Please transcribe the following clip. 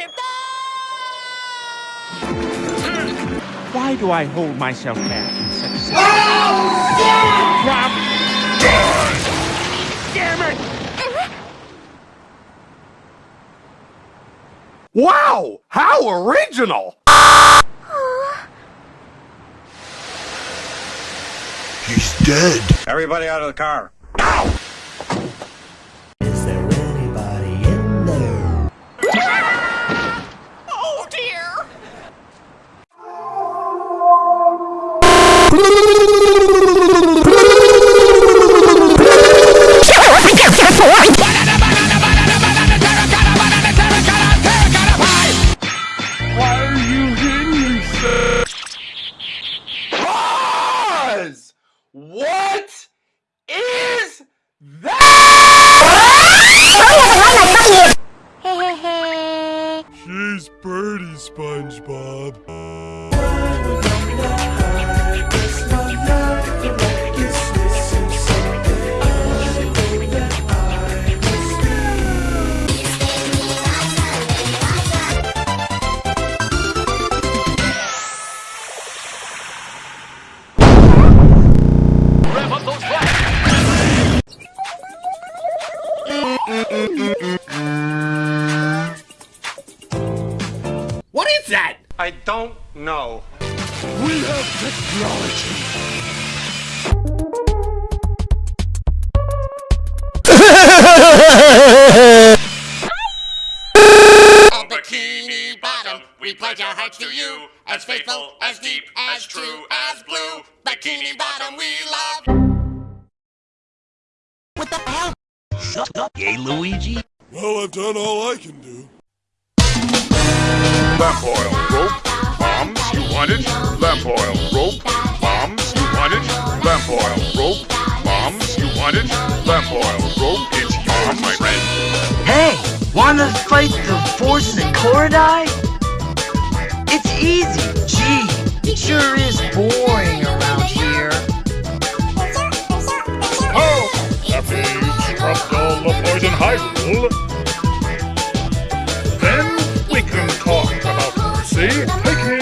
I wonder. Why do I hold myself back in such a Oh, Drop! Damn it! Wow! How original! He's dead. Everybody out of the car. Is What is that? She's pretty, SpongeBob. What is that? I don't know. We have technology. Oh, Bikini Bottom, we pledge our hearts to you, as faithful, as deep, as true as blue. Bikini Bottom, we love. What the hell? Shut up, gay Luigi. Well, I've done all I can do. Lamp oil, rope, bombs, you want it? Lamp oil, rope, bombs, you want it? Lamp oil, rope, bombs, you want it? Lamp oil, rope, it's yours, my friend. Hey, wanna fight the Force and Korodai? It's easy. Gee, it sure is boring Then we can talk about Percy taking.